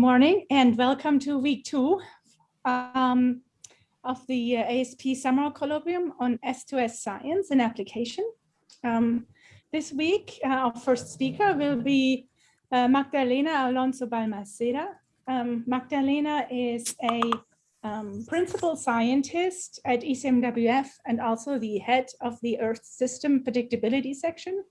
morning and welcome to week two um, of the uh, ASP Summer Colloquium on S2S Science and Application. Um, this week, uh, our first speaker will be uh, Magdalena Alonso Balmaseda. Um, Magdalena is a um, principal scientist at ECMWF and also the head of the Earth System Predictability section.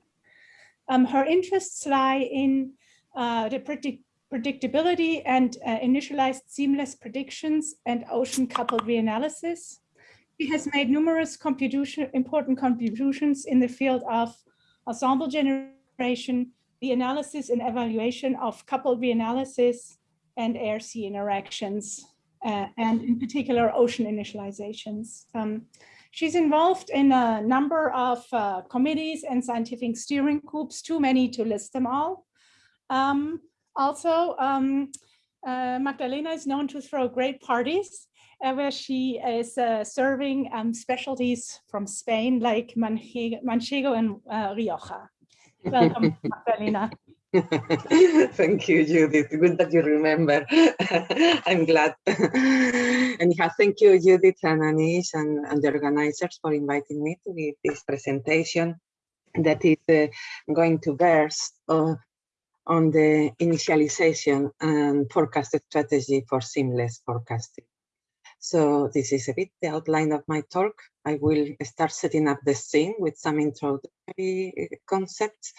Um, her interests lie in uh, the predict predictability and uh, initialized seamless predictions and ocean coupled reanalysis. He has made numerous contribution, important contributions in the field of ensemble generation, the analysis and evaluation of coupled reanalysis and air-sea interactions, uh, and in particular ocean initializations. Um, she's involved in a number of uh, committees and scientific steering groups, too many to list them all. Um, also, um, uh, Magdalena is known to throw great parties uh, where she is uh, serving um, specialties from Spain like manchego and uh, Rioja. Welcome, Magdalena. Thank you, Judith. Good that you remember. I'm glad. and yeah, thank you, Judith and Anish and, and, the organizers for inviting me to give this presentation that is uh, going to burst uh, on the initialization and forecast strategy for seamless forecasting. So this is a bit the outline of my talk. I will start setting up the scene with some introductory concepts.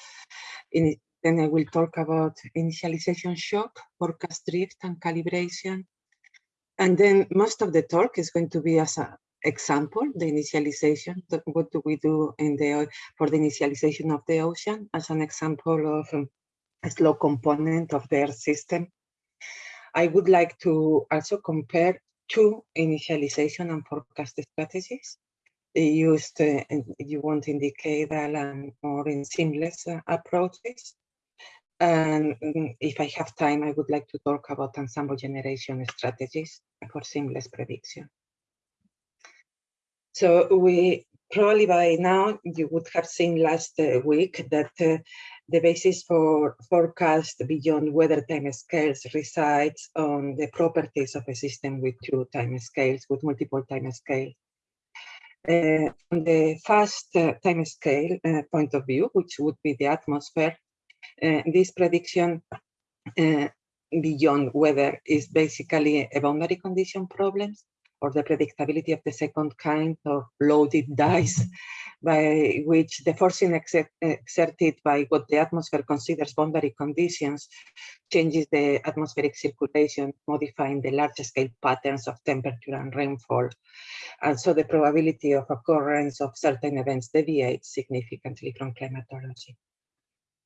In, then I will talk about initialization shock, forecast drift and calibration. And then most of the talk is going to be as an example, the initialization, what do we do in the for the initialization of the ocean as an example of um, a slow component of Earth system. I would like to also compare two initialization and forecast strategies used, uh, you want decadal and more in seamless uh, approaches. And mm, if I have time, I would like to talk about ensemble generation strategies for seamless prediction. So we probably by now you would have seen last uh, week that uh, the basis for forecast beyond weather time scales resides on the properties of a system with two time scales, with multiple time scales. Uh, on the fast uh, time scale uh, point of view, which would be the atmosphere, uh, this prediction uh, beyond weather is basically a boundary condition problems or the predictability of the second kind of loaded dice by which the forcing exerted by what the atmosphere considers boundary conditions changes the atmospheric circulation, modifying the large scale patterns of temperature and rainfall. And so the probability of occurrence of certain events deviates significantly from climatology.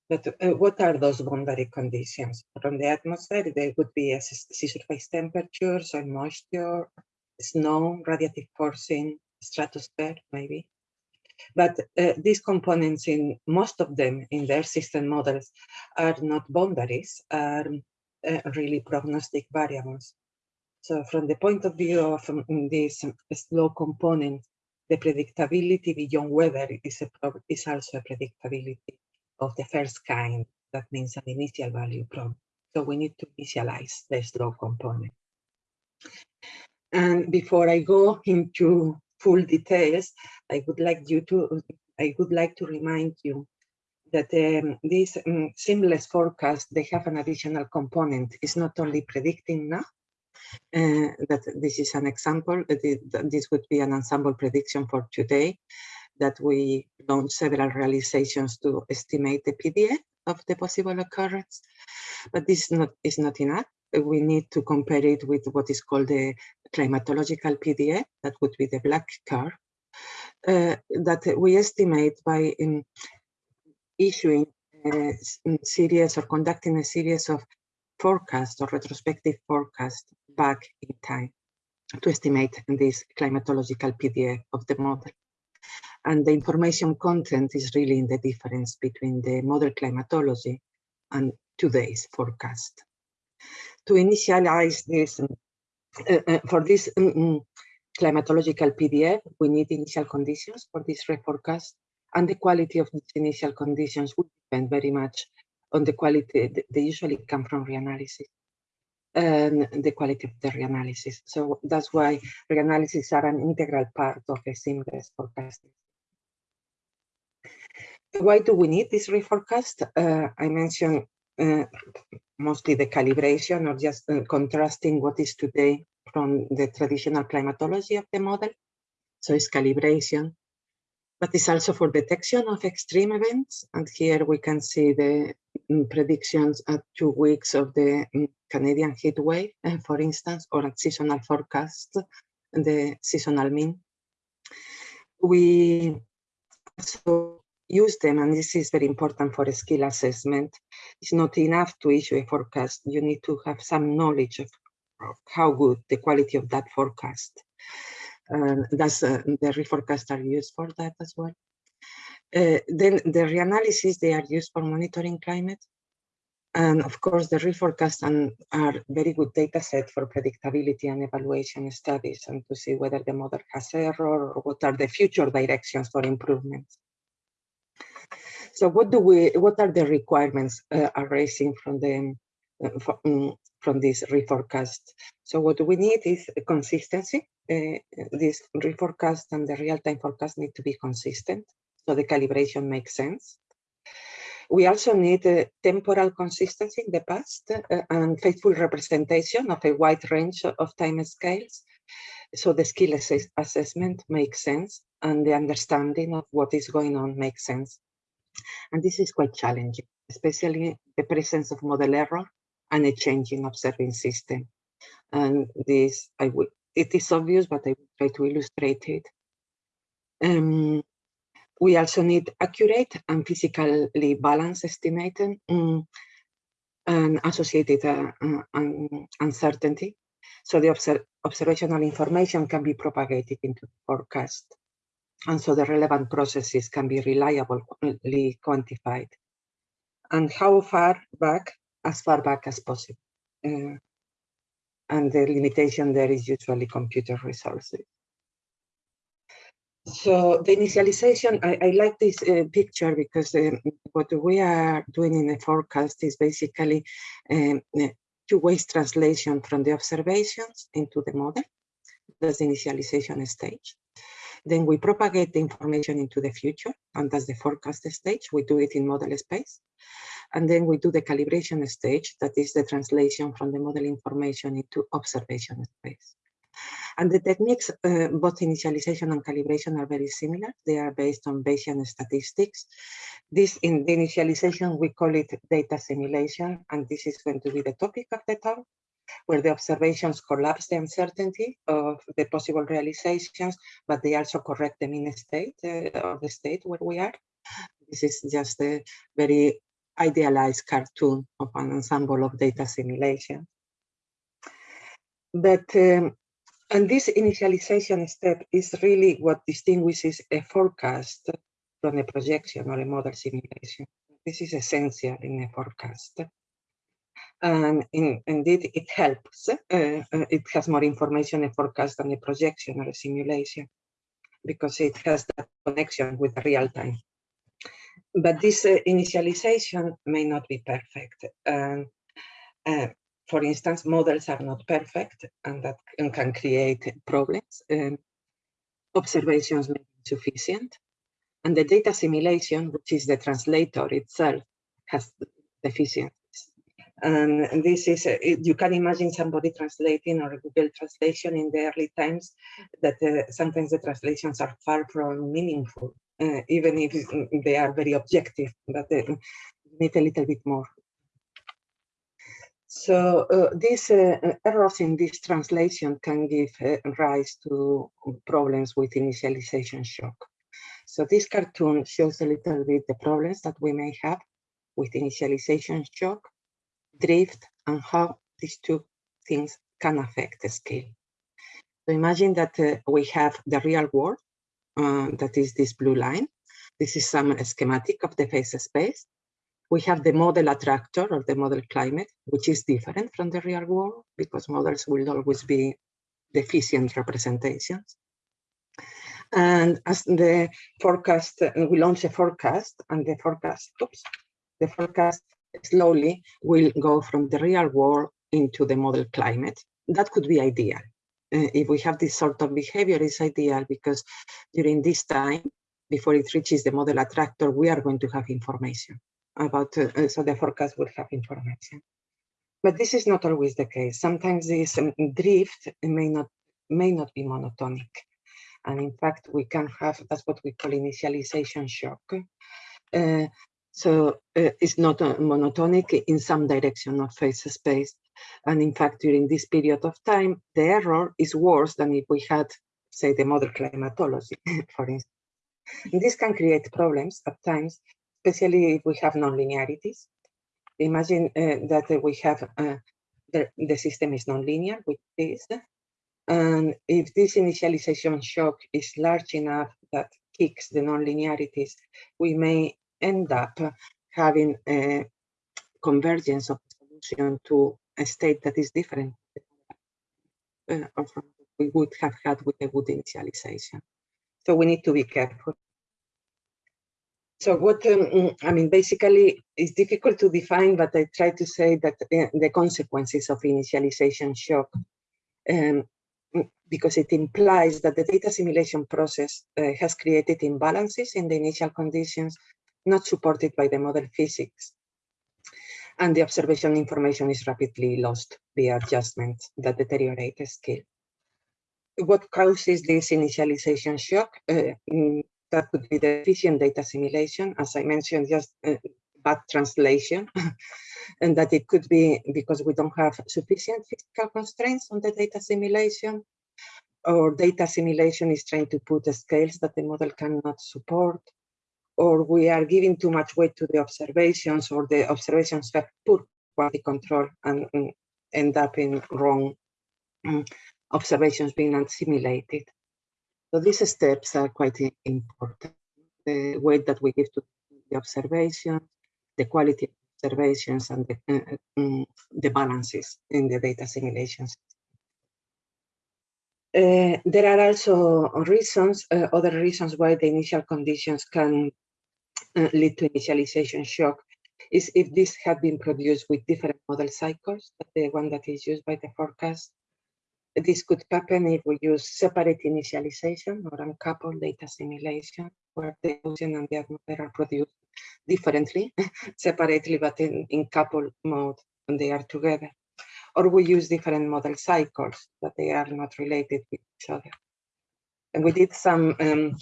But uh, what are those boundary conditions? From the atmosphere, there would be sea surface temperature, soil moisture, snow, radiative forcing, stratosphere, maybe. But uh, these components in most of them in Earth system models are not boundaries, are uh, really prognostic variables. So from the point of view of um, this slow component, the predictability beyond weather is, is also a predictability of the first kind. That means an initial value problem. So we need to initialize the slow component. And before I go into full details, I would like you to, I would like to remind you that um, this um, seamless forecast, they have an additional component. It's not only predicting now, uh, that this is an example, this would be an ensemble prediction for today, that we launched several realizations to estimate the PDF of the possible occurrence, but this is not, is not enough we need to compare it with what is called the climatological PDF, that would be the black curve, uh, that we estimate by um, issuing a series or conducting a series of forecasts or retrospective forecasts back in time to estimate this climatological PDF of the model. And the information content is really in the difference between the model climatology and today's forecast to initialize this, uh, uh, for this um, climatological PDF, we need initial conditions for this reforecast, and the quality of these initial conditions would depend very much on the quality, they usually come from reanalysis. and the quality of the reanalysis. So that's why reanalysis are an integral part of a seamless forecasting. Why do we need this reforecast? Uh, I mentioned uh, mostly the calibration or just uh, contrasting what is today from the traditional climatology of the model. So it's calibration, but it's also for detection of extreme events. And here we can see the mm, predictions at two weeks of the mm, Canadian heat wave, uh, for instance, or at seasonal forecast, the seasonal mean. We also use them, and this is very important for skill assessment. It's not enough to issue a forecast. You need to have some knowledge of, how good the quality of that forecast. And that's uh, the reforecast are used for that as well. Uh, then the reanalysis, they are used for monitoring climate. And of course, the reforecast and are very good data set for predictability and evaluation studies and to see whether the model has error or what are the future directions for improvements. So what do we, what are the requirements uh, arising from the, uh, from, from this reforecast? So what we need is consistency. Uh, this reforecast and the real-time forecast need to be consistent. So the calibration makes sense. We also need a temporal consistency in the past uh, and faithful representation of a wide range of time scales. So the skill assess assessment makes sense and the understanding of what is going on makes sense. And this is quite challenging, especially the presence of model error and a changing observing system. And this, I will, it is obvious, but I will try to illustrate it. Um, we also need accurate and physically balanced estimating um, and associated uh, uh, uncertainty. So the observ observational information can be propagated into forecast. And so the relevant processes can be reliably quantified. And how far back? As far back as possible. Uh, and the limitation there is usually computer resources. So the initialization, I, I like this uh, picture because um, what we are doing in the forecast is basically um, two-way translation from the observations into the model. That's the initialization stage. Then we propagate the information into the future, and that's the forecast stage. We do it in model space. And then we do the calibration stage, that is the translation from the model information into observation space. And the techniques, uh, both initialization and calibration are very similar. They are based on Bayesian statistics. This in the initialization, we call it data assimilation, and this is going to be the topic of the talk where the observations collapse the uncertainty of the possible realizations, but they also correct the mean state uh, of the state where we are. This is just a very idealized cartoon of an ensemble of data assimilation. But um, and this initialization step is really what distinguishes a forecast from a projection or a model simulation. This is essential in a forecast and in, indeed it helps. Uh, uh, it has more information in forecast than a projection or a simulation because it has that connection with real time. But this uh, initialization may not be perfect. Uh, for instance, models are not perfect and that can create problems. Um, observations may be insufficient. And the data assimilation, which is the translator itself, has deficiencies. And this is, uh, you can imagine somebody translating or Google translation in the early times that uh, sometimes the translations are far from meaningful, uh, even if they are very objective, but they need a little bit more. So uh, these uh, errors in this translation can give uh, rise to problems with initialization shock. So this cartoon shows a little bit the problems that we may have with initialization shock drift, and how these two things can affect the scale. So imagine that uh, we have the real world, uh, that is this blue line. This is some schematic of the phase space. We have the model attractor or the model climate, which is different from the real world because models will always be deficient representations. And as the forecast, we launch a forecast and the forecast, oops, the forecast slowly will go from the real world into the model climate. That could be ideal. Uh, if we have this sort of behavior, it's ideal because during this time, before it reaches the model attractor, we are going to have information about, uh, uh so the forecast will have information. But this is not always the case. Sometimes this um, drift may not may not be monotonic. And in fact, we can have, that's what we call initialization shock. Uh, so uh, it's not monotonic in some direction of phase space. And in fact, during this period of time, the error is worse than if we had, say, the model climatology, for instance. And this can create problems at times, especially if we have nonlinearities. Imagine uh, that we have uh, the, the system is nonlinear, which is, and if this initialization shock is large enough that kicks the nonlinearities, we may end up having a convergence of solution to a state that is different uh, from what we would have had with a good initialization. So we need to be careful. So what, um, I mean, basically it's difficult to define, but I try to say that uh, the consequences of initialization shock um, because it implies that the data assimilation process uh, has created imbalances in the initial conditions not supported by the model physics. And the observation information is rapidly lost via adjustments that deteriorate the scale. What causes this initialization shock? Uh, mm, that could be the efficient data assimilation, as I mentioned, just uh, bad translation, and that it could be because we don't have sufficient physical constraints on the data assimilation, or data assimilation is trying to put scales that the model cannot support, or we are giving too much weight to the observations or the observations have poor quality control and, and end up in wrong um, observations being assimilated. So these steps are quite important. The weight that we give to the observation, the quality of observations and the, uh, um, the balances in the data assimilations. Uh, there are also reasons, uh, other reasons why the initial conditions can uh, lead to initialization shock is if this had been produced with different model cycles, the one that is used by the forecast. This could happen if we use separate initialization or uncoupled data assimilation, where the ocean and the atmosphere are produced differently, separately, but in, in coupled mode when they are together. Or we use different model cycles, but they are not related with each other. And we did some um,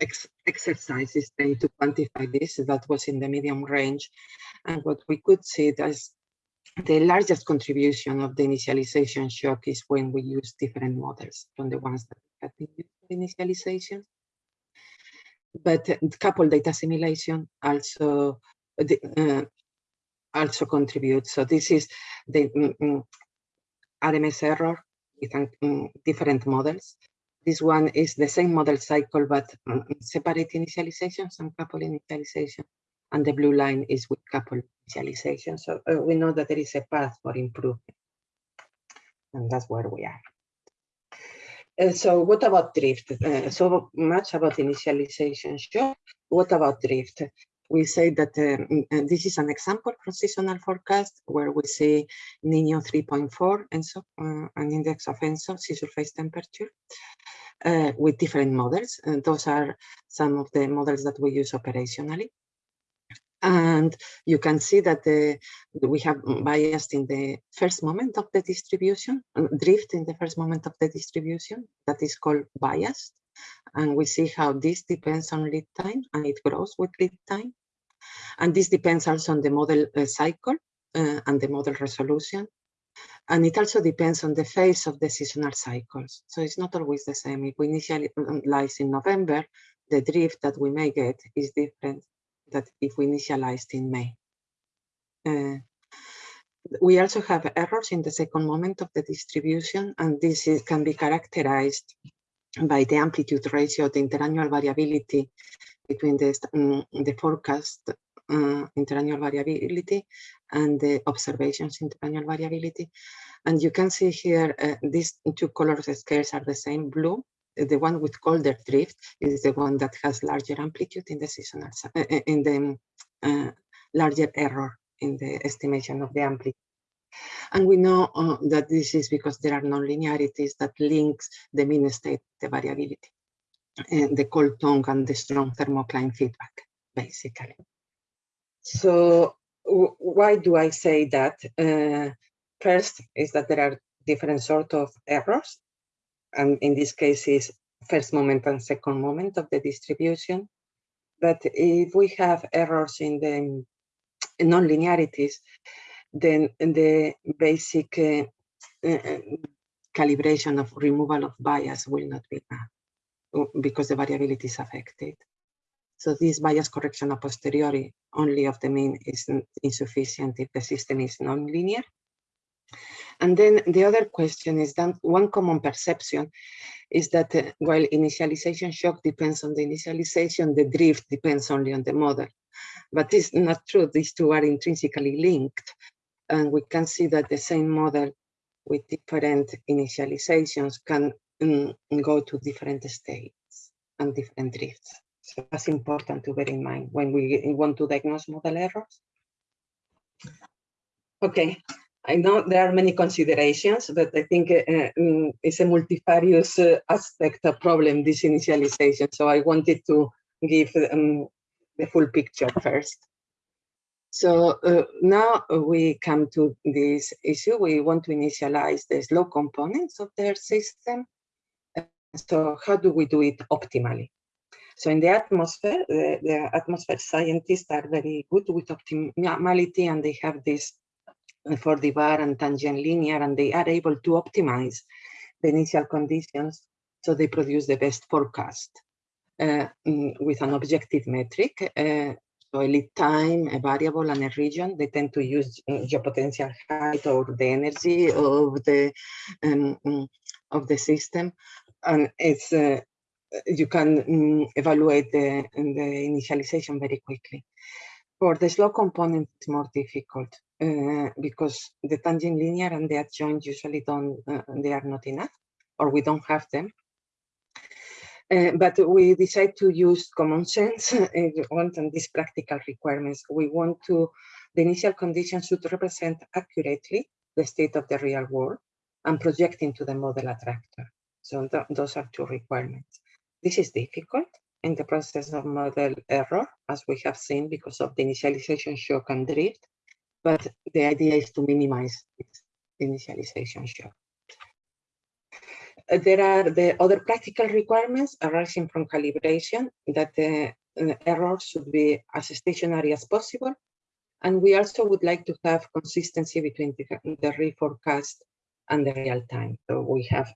ex exercises trying to quantify this. That was in the medium range. And what we could see is the largest contribution of the initialization shock is when we use different models from the ones that have been used for initialization. But uh, coupled data assimilation also uh, also contributes. So this is the mm, mm RMS error with um, different models. This one is the same model cycle, but um, separate initializations and couple initialization. And the blue line is with couple initialization. So uh, we know that there is a path for improvement. And that's where we are. Uh, so what about drift? Uh, so much about initialization. Sure. What about drift? We say that um, this is an example from seasonal forecast where we see Nino 3.4 ENSO, uh, an index of ENSO, sea surface temperature, uh, with different models. And those are some of the models that we use operationally. And you can see that the, we have biased in the first moment of the distribution, drift in the first moment of the distribution, that is called biased and we see how this depends on lead time and it grows with lead time. And this depends also on the model uh, cycle uh, and the model resolution. And it also depends on the phase of the seasonal cycles. So it's not always the same. If we initialize in November, the drift that we may get is different than if we initialized in May. Uh, we also have errors in the second moment of the distribution, and this is, can be characterized by the amplitude ratio, the interannual variability between the, um, the forecast uh, interannual variability and the observations interannual variability. And you can see here, uh, these two color scales are the same blue. The one with colder drift is the one that has larger amplitude in the seasonal, uh, in the uh, larger error in the estimation of the amplitude. And we know uh, that this is because there are nonlinearities that links the mean state, the variability, and the cold tongue and the strong thermocline feedback, basically. So why do I say that? Uh, first is that there are different sort of errors. And in this case is first moment and second moment of the distribution. But if we have errors in the nonlinearities, then the basic uh, uh, calibration of removal of bias will not be enough because the variability is affected. So this bias correction a posteriori only of the mean is insufficient if the system is nonlinear. And then the other question is that one common perception is that uh, while initialization shock depends on the initialization, the drift depends only on the model. But it's not true. These two are intrinsically linked. And we can see that the same model with different initializations can um, go to different states and different drifts. So that's important to bear in mind when we want to diagnose model errors. Okay, I know there are many considerations, but I think uh, um, it's a multifarious uh, aspect of problem, this initialization. So I wanted to give um, the full picture first. So uh, now we come to this issue. We want to initialize the slow components of Earth system. So how do we do it optimally? So in the atmosphere, the, the atmosphere scientists are very good with optimality and they have this 4D-Var and tangent linear and they are able to optimize the initial conditions so they produce the best forecast uh, mm, with an objective metric. Uh, so a lead time, a variable, and a region. They tend to use uh, geopotential height or the energy of the um, mm, of the system, and it's uh, you can um, evaluate the, the initialization very quickly. For the slow component, it's more difficult uh, because the tangent linear and the adjoint usually don't, uh, they are not enough, or we don't have them. Uh, but we decide to use common sense and want these practical requirements. We want to, the initial conditions should represent accurately the state of the real world and project into the model attractor. So th those are two requirements. This is difficult in the process of model error, as we have seen because of the initialization shock and drift, but the idea is to minimize this initialization shock. Uh, there are the other practical requirements arising from calibration that the uh, errors should be as stationary as possible. And we also would like to have consistency between the, the reforecast and the real time. So we have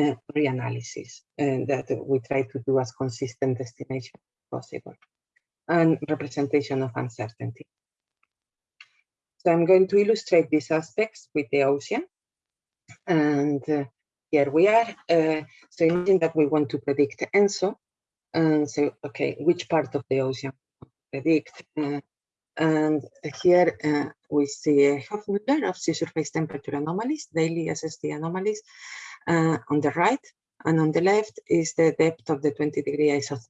uh, reanalysis uh, that we try to do as consistent estimation as possible and representation of uncertainty. So I'm going to illustrate these aspects with the ocean. And uh, here we are. Uh, so imagine that we want to predict ENSO. And so, okay, which part of the ocean predict? Uh, and here uh, we see a Hovmöller of sea surface temperature anomalies, daily SST anomalies uh, on the right. And on the left is the depth of the 20 degree isothermal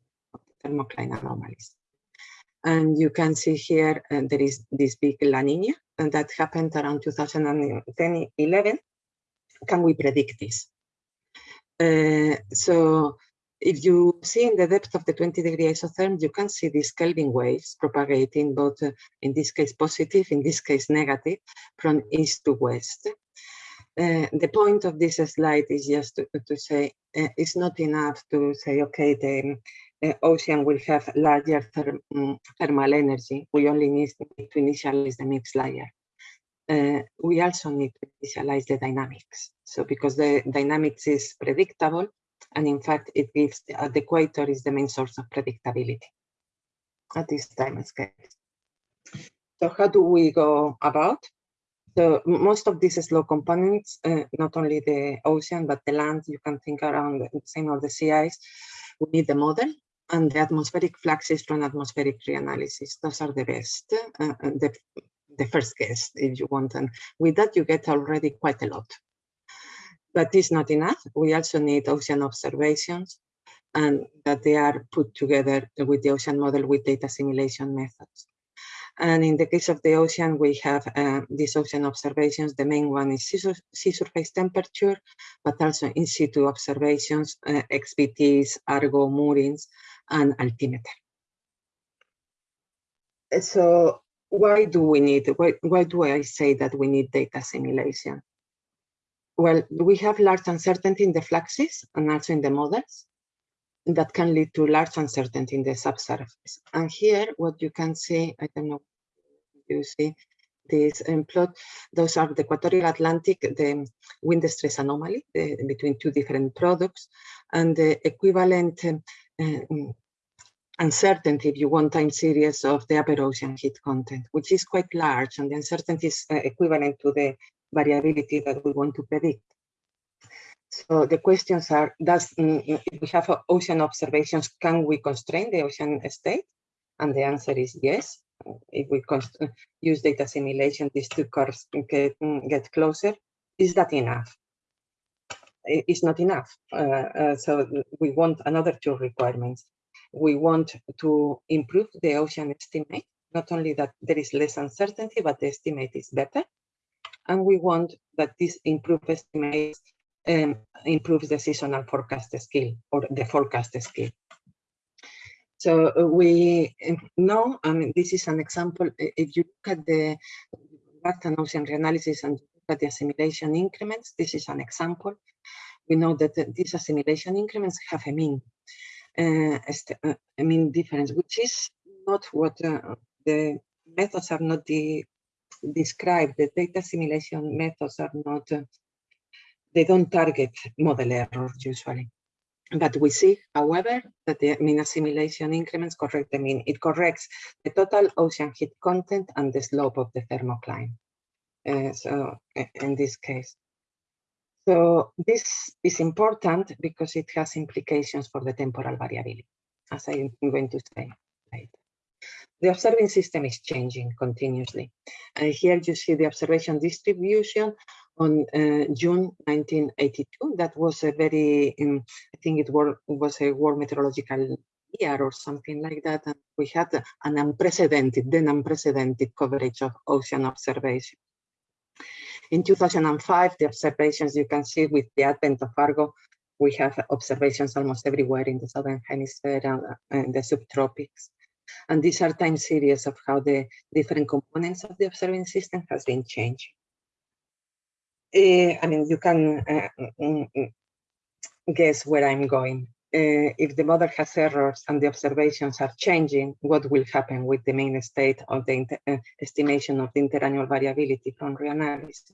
thermocline anomalies. And you can see here uh, there is this big La Nina and that happened around 2010, 11. Can we predict this? Uh, so if you see in the depth of the 20 degree isotherm, you can see these Kelvin waves propagating both, uh, in this case positive, in this case negative, from east to west. Uh, the point of this slide is just to, to say uh, it's not enough to say, okay, the uh, ocean will have larger therm mm, thermal energy. We only need to initialize the mixed layer. Uh, we also need to initialize the dynamics. So because the dynamics is predictable, and in fact, it gives uh, the equator is the main source of predictability at this time scale. So how do we go about? So most of these slow components, uh, not only the ocean, but the land, you can think around the same of the sea ice, we need the model and the atmospheric fluxes from atmospheric reanalysis. Those are the best, uh, uh, the, the first guess if you want. And with that, you get already quite a lot. But it's not enough. We also need ocean observations and that they are put together with the ocean model with data assimilation methods. And in the case of the ocean, we have uh, these ocean observations. The main one is sea, sea, surface temperature, but also in situ observations, uh, XBTs, Argo, moorings, and altimeter. So why do we need, why, why do I say that we need data assimilation? Well, we have large uncertainty in the fluxes and also in the models that can lead to large uncertainty in the subsurface. And here, what you can see, I don't know, you see this um, plot, those are the equatorial Atlantic, the wind stress anomaly the, between two different products, and the equivalent um, um, uncertainty, if you want, time series of the upper ocean heat content, which is quite large, and the uncertainty is uh, equivalent to the variability that we want to predict. So the questions are, does mm, mm, if we have ocean observations, can we constrain the ocean state? And the answer is yes. If we use data assimilation, these two curves get, mm, get closer. Is that enough? It's not enough. Uh, uh, so we want another two requirements. We want to improve the ocean estimate, not only that there is less uncertainty, but the estimate is better. And we want that this improved estimate um, improves the seasonal forecast skill or the forecast skill. So uh, we um, know, I mean, this is an example. If you look at the Barton ocean reanalysis and look at the assimilation increments, this is an example. We know that these assimilation increments have a mean, uh, uh, a mean difference, which is not what uh, the methods are not the described. The data assimilation methods are not uh, they don't target model error usually. But we see, however, that the mean assimilation increments correct the mean. It corrects the total ocean heat content and the slope of the thermocline. Uh, so in this case. So this is important because it has implications for the temporal variability, as I'm going to say later. The observing system is changing continuously. Uh, here you see the observation distribution on uh, June 1982. That was a very, um, I think it was a world meteorological year or something like that. And we had an unprecedented, then unprecedented coverage of ocean observation. In 2005, the observations you can see with the advent of Argo, we have observations almost everywhere in the southern hemisphere and, and the subtropics. And these are time series of how the different components of the observing system has been changing. Uh, I mean, you can uh, mm, mm, guess where I'm going. Uh, if the model has errors and the observations are changing, what will happen with the main state of the uh, estimation of the interannual variability from reanalysis?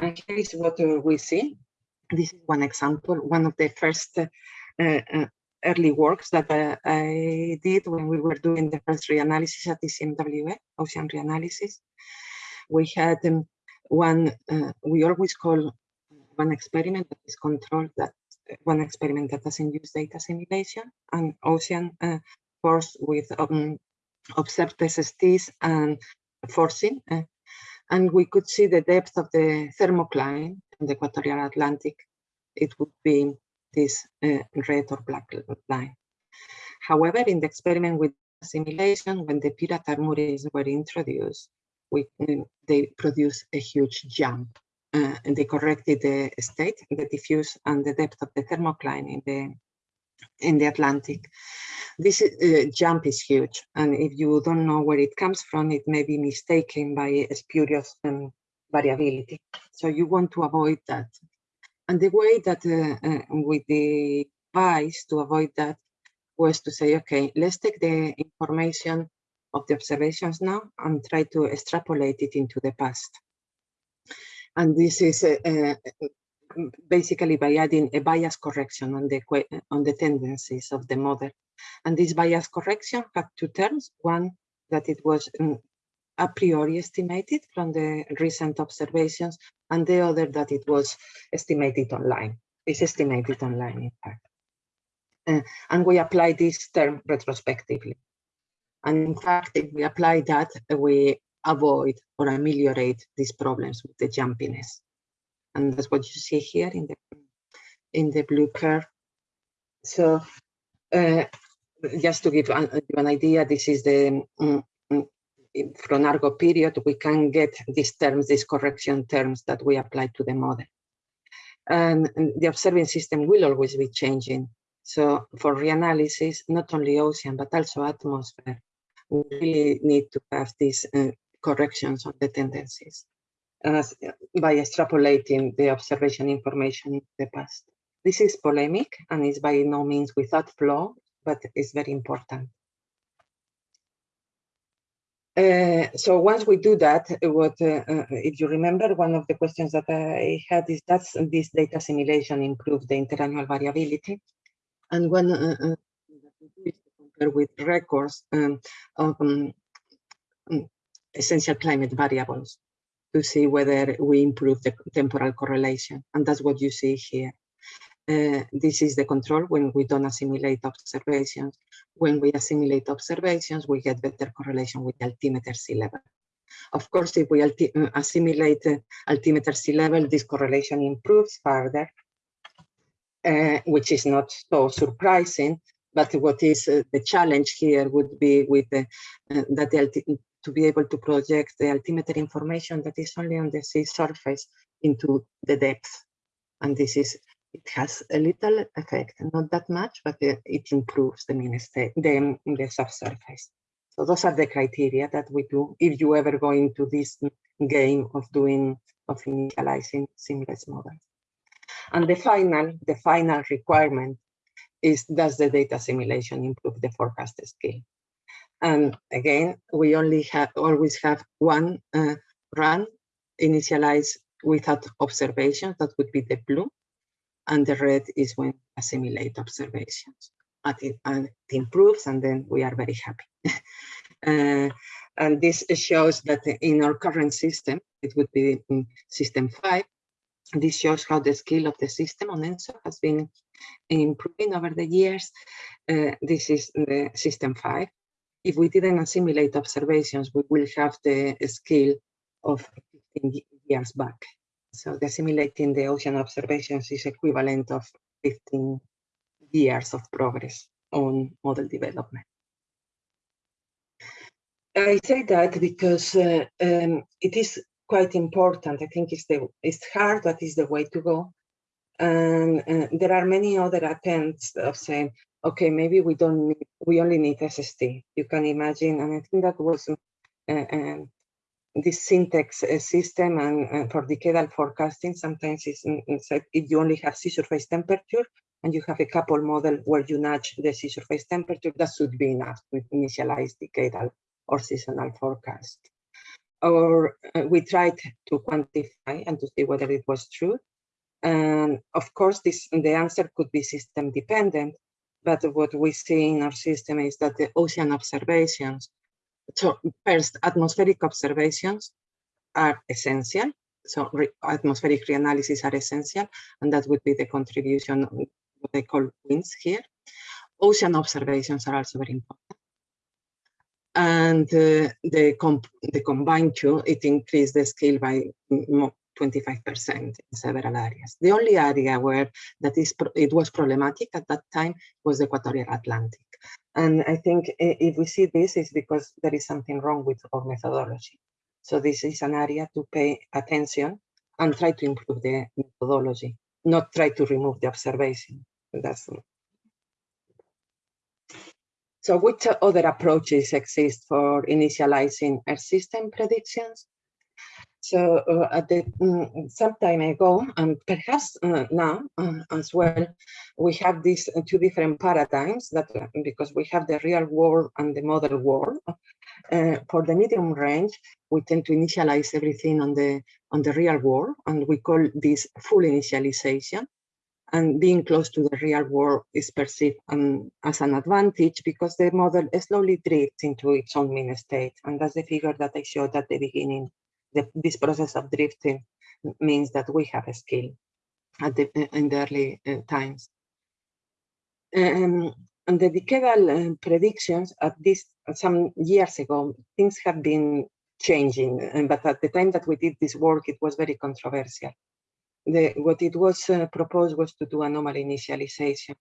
And here is what uh, we see. This is one example, one of the first uh, early works that I did when we were doing the first reanalysis at the ECMWF, ocean reanalysis. We had um, one, uh, we always call one experiment that is controlled that one experiment that doesn't use data assimilation and ocean uh, force with um, observed SSTs and forcing. And we could see the depth of the thermocline in the equatorial Atlantic. It would be this uh, red or black line. However, in the experiment with simulation, when the Pirata were introduced, we, they produced a huge jump uh, and they corrected the state, the diffuse and the depth of the thermocline in the in the Atlantic. This uh, jump is huge, and if you don't know where it comes from, it may be mistaken by spurious um, variability. So you want to avoid that. And the way that uh, uh, with the to avoid that was to say, okay, let's take the information of the observations now and try to extrapolate it into the past. And this is uh, uh, basically by adding a bias correction on the on the tendencies of the model. And this bias correction had two terms. One, that it was um, a priori estimated from the recent observations, and the other that it was estimated online. It's estimated online, in fact. Uh, and we apply this term retrospectively. And in fact, if we apply that, we avoid or ameliorate these problems with the jumpiness. And that's what you see here in the in the blue curve. So uh, just to give an, an, idea, this is the um, from Argo period, we can get these terms, these correction terms that we apply to the model. And, and the observing system will always be changing. So for reanalysis, not only ocean, but also atmosphere, we really need to have these uh, corrections on the tendencies as, by extrapolating the observation information in the past. This is polemic and is by no means without flaw, but it's very important. Uh, so once we do that, what uh, uh, if you remember, one of the questions that I had is does this data assimilation improve the interannual variability? And when uh, uh compare with records um, of um, um, essential climate variables to see whether we improve the temporal correlation. And that's what you see here. Uh, this is the control when we don't assimilate observations. When we assimilate observations, we get better correlation with the altimeter sea level. Of course, if we uh, assimilate uh, altimeter sea level, this correlation improves further, uh, which is not so surprising. But what is uh, the challenge here would be with the, uh, that the to be able to project the altimeter information that is only on the sea surface into the depth. And this is it has a little effect, not that much, but it, improves the mean state, the, the subsurface. So those are the criteria that we do if you ever go into this game of doing, of initializing seamless models. And the final, the final requirement is does the data assimilation improve the forecast skill? And again, we only have always have one uh, run initialized without observations, that would be the blue and the red is when assimilate observations. But it, and it improves, and then we are very happy. uh, and this shows that in our current system, it would be in system five. This shows how the skill of the system on ENSO has been improving over the years. Uh, this is the system five. If we didn't assimilate observations, we will have the skill of 15 years back. So the assimilating the ocean observations is equivalent of 15 years of progress on model development. I say that because uh, um, it is quite important. I think it's the it's hard, but it's the way to go. And uh, there are many other attempts of saying, okay, maybe we don't need, we only need SST. You can imagine, and I think that was uh, um, this syntax uh, system and for decadal forecasting, sometimes it's, it's like if you only have sea surface temperature and you have a couple model where you nudge the sea surface temperature, that should be enough to initialize decadal or seasonal forecast. Or uh, we tried to quantify and to see whether it was true. And of course, this the answer could be system dependent, but what we see in our system is that the ocean observations so first, atmospheric observations are essential. So re atmospheric reanalysis are essential, and that would be the contribution, what they call winds here. Ocean observations are also very important. And uh, the, comp the combined two, it increased the scale by 25% in several areas. The only area where that is it was problematic at that time was the equatorial Atlantic. And I think if we see this it's because there is something wrong with our methodology. So this is an area to pay attention and try to improve the methodology, not try to remove the observation. That's so which other approaches exist for initializing Earth system predictions? So uh, at the, um, some time ago, and perhaps uh, now uh, as well, we have these two different paradigms that because we have the real world and the model world. Uh, for the medium range, we tend to initialize everything on the on the real world, and we call this full initialization. And being close to the real world is perceived um, as an advantage because the model slowly drifts into its own mean state. And that's the figure that I showed at the beginning the, this process of drifting means that we have a skill at the, in the early uh, times. Um, and the decadal uh, predictions at this some years ago, things have been changing, uh, but at the time that we did this work, it was very controversial. The, what it was uh, proposed was to do anomaly initialization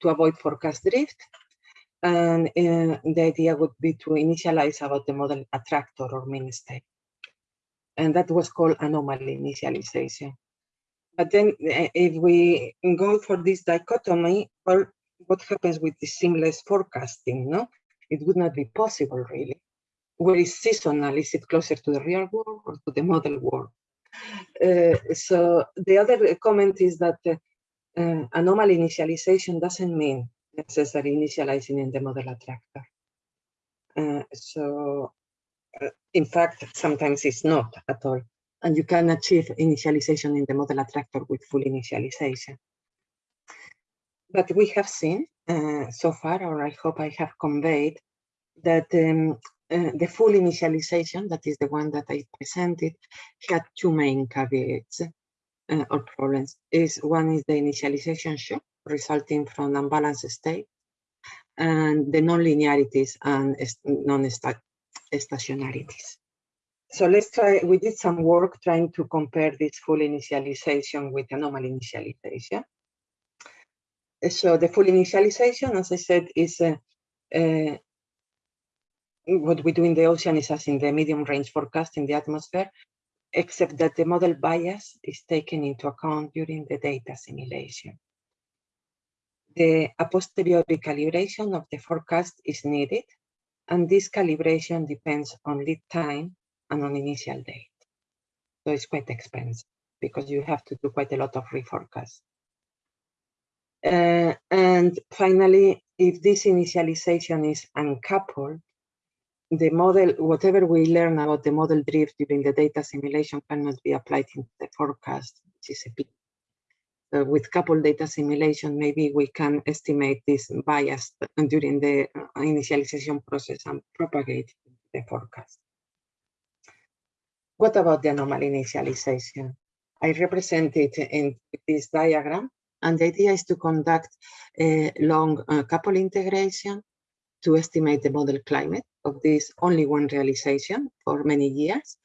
to avoid forecast drift And uh, the idea would be to initialize about the model attractor or mean state. And that was called anomaly initialization. But then uh, if we go for this dichotomy, well, what happens with the seamless forecasting, no? It would not be possible really. Where is seasonal? Is it closer to the real world or to the model world? Uh, so the other comment is that uh, uh, anomaly initialization doesn't mean necessarily initializing in the model attractor. So in fact, sometimes it's not at all. And you can achieve initialization in the model attractor with full initialization. But we have seen uh, so far, or I hope I have conveyed, that um, uh, the full initialization, that is the one that I presented, had two main caveats uh, or problems. Is one is the initialization shock resulting from unbalanced state, and the non-linearities and non-stationarities. So let's try, we did some work trying to compare this full initialization with anomaly initialization. So the full initialization, as I said, is uh, uh, what we do in the ocean is as in the medium range forecast in the atmosphere, except that the model bias is taken into account during the data assimilation. The a posteriori calibration of the forecast is needed, and this calibration depends on lead time and on initial date. So it's quite expensive because you have to do quite a lot of reforecast. Uh, and finally, if this initialization is uncoupled, the model, whatever we learn about the model drift during the data assimilation cannot be applied in the forecast, which is a big. Uh, with coupled data assimilation, maybe we can estimate this bias during the uh, initialization process and propagate the forecast. What about the anomaly initialization? I represent it in this diagram, and the idea is to conduct a long uh, couple integration to estimate the model climate of this only one realization for many years.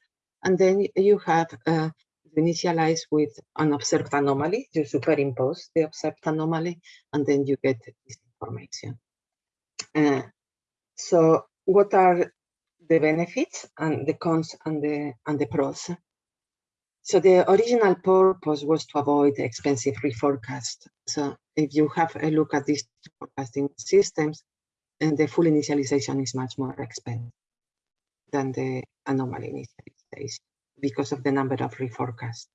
And then you have uh, initialize with an observed anomaly, you superimpose the observed anomaly, and then you get this information. Uh, so what are the benefits and the cons and the, and the pros? So the original purpose was to avoid expensive reforecast. So if you have a look at these forecasting systems, and the full initialization is much more expensive than the anomaly initialization because of the number of reforecasts.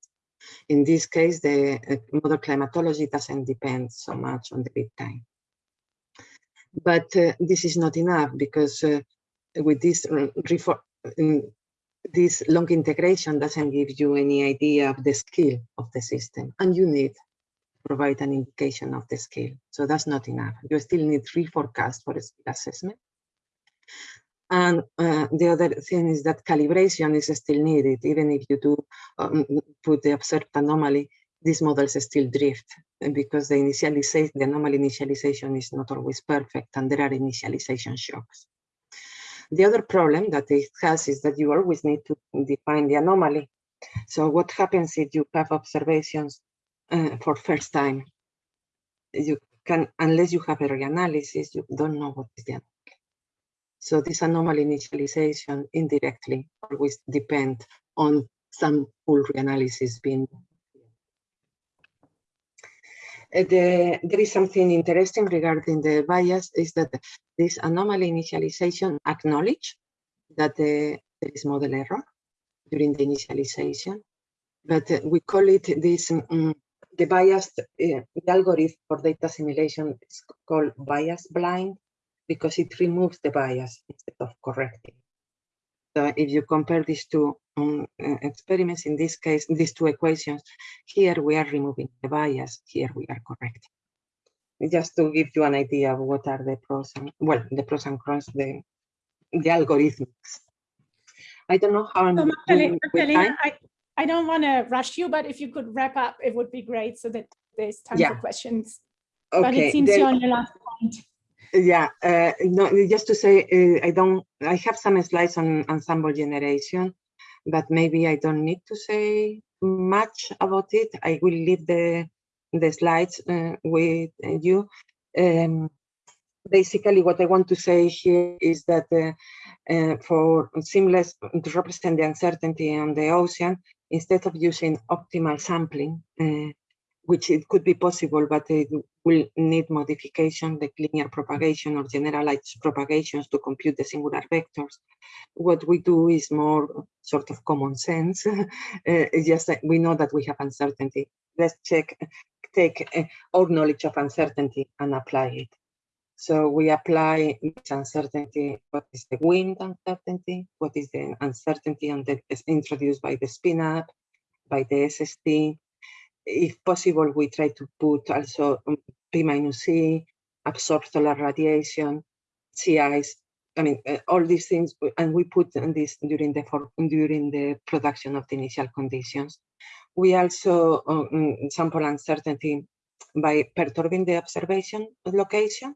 In this case, the uh, model climatology doesn't depend so much on the lead time. But uh, this is not enough because uh, with this this long integration doesn't give you any idea of the skill of the system, and you need to provide an indication of the scale. So that's not enough. You still need reforecast for skill assessment. And uh, the other thing is that calibration is still needed, even if you do um, put the observed anomaly, these models still drift because the initialization, the anomaly initialization is not always perfect and there are initialization shocks. The other problem that it has is that you always need to define the anomaly. So what happens if you have observations uh, for first time. You can, unless you have a reanalysis, you don't know what is the anomaly. So this anomaly initialization indirectly always depend on some full reanalysis being uh, the, there is something interesting regarding the bias is that this anomaly initialization acknowledge that the, there is model error during the initialization, but uh, we call it this um, the biased uh, the algorithm for data assimilation is called bias blind because it removes the bias instead of correcting. So if you compare these two um, uh, experiments, in this case, these two equations, here we are removing the bias, here we are correcting. Just to give you an idea of what are the pros and, well, the pros and cons, the, the algorithms. I don't know how I'm so Magdalena, Magdalena I, I don't want to rush you, but if you could wrap up, it would be great so that there's time yeah. for questions. Okay. But it seems then, you're on your last point. Yeah, uh, no, just to say, uh, I don't, I have some slides on ensemble generation, but maybe I don't need to say much about it. I will leave the the slides uh, with you. Um, basically what I want to say here is that uh, uh, for seamless to represent the uncertainty on the ocean, instead of using optimal sampling, uh, which it could be possible, but it will need modification, like linear propagation or generalized propagations to compute the singular vectors. What we do is more sort of common sense. uh, it's just that we know that we have uncertainty. Let's check, take uh, our knowledge of uncertainty and apply it. So we apply this uncertainty, what is the wind uncertainty, what is the uncertainty on the, introduced by the spin up, by the SST, if possible, we try to put also um, P minus C, absorb solar radiation, ice. I mean, uh, all these things, and we put this during the for, during the production of the initial conditions. We also um, sample uncertainty by perturbing the observation location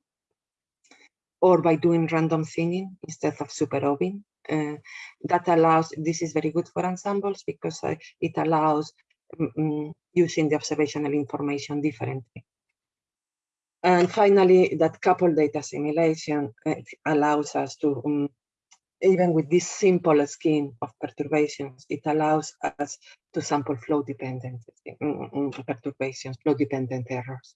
or by doing random thinning instead of superobbing. Uh, that allows, this is very good for ensembles because uh, it allows using the observational information differently. And finally, that coupled data simulation allows us to, um, even with this simple scheme of perturbations, it allows us to sample flow dependent um, perturbations, flow dependent errors.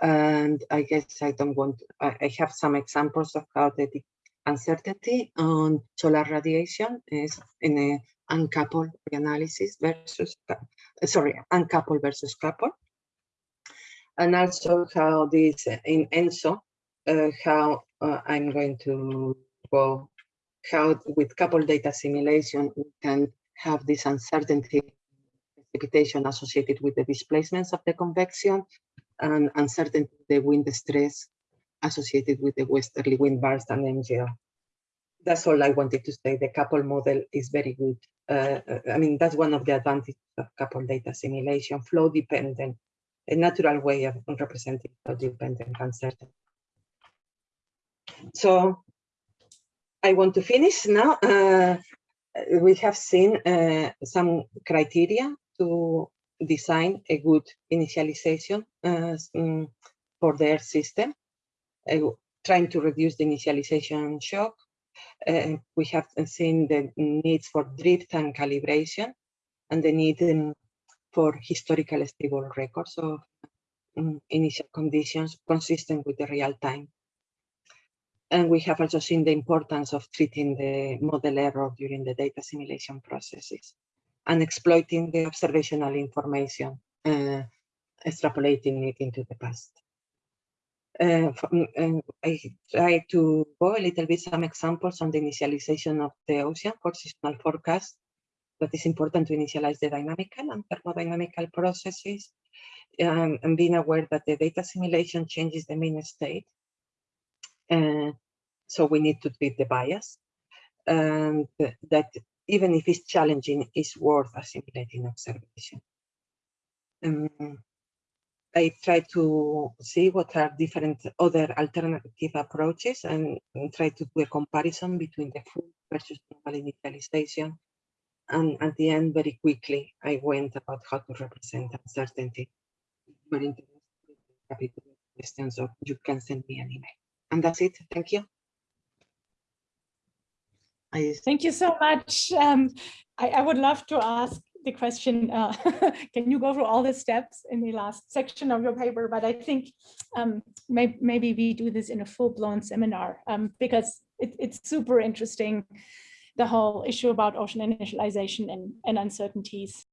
And I guess I don't want, I have some examples of how the uncertainty on solar radiation is in a uncoupled analysis versus, uh, sorry, uncoupled versus coupled. And also how this in ENSO, uh, how uh, I'm going to go, how with coupled data assimilation, we can have this uncertainty precipitation associated with the displacements of the convection and uncertainty the wind stress associated with the westerly wind burst and MJO that's all I wanted to say. The couple model is very good. Uh, I mean, that's one of the advantages of couple data assimilation, flow dependent, a natural way of representing flow dependent uncertainty. So I want to finish now. Uh, we have seen uh, some criteria to design a good initialization uh, mm, for their system, uh, trying to reduce the initialization shock, uh, we have seen the needs for drift and calibration and the need for historical stable records of um, initial conditions consistent with the real time. And we have also seen the importance of treating the model error during the data assimilation processes and exploiting the observational information, uh, extrapolating it into the past. Uh, I try to go a little bit some examples on the initialization of the ocean for seasonal forecast. That is important to initialize the dynamical and thermodynamical processes um, and being aware that the data assimilation changes the mean state. Uh, so we need to treat the bias and that even if it's challenging, it's worth assimilating observation. Um, I try to see what are different other alternative approaches and, and try to do a comparison between the full versus normal initialization. And at the end, very quickly, I went about how to represent uncertainty. Very interested, happy to questions, or you can send me an email. And that's it. Thank you. I... Thank you so much. Um, I, I would love to ask the question, uh, can you go through all the steps in the last section of your paper? But I think um, may, maybe we do this in a full-blown seminar um, because it, it's super interesting, the whole issue about ocean initialization and, and uncertainties.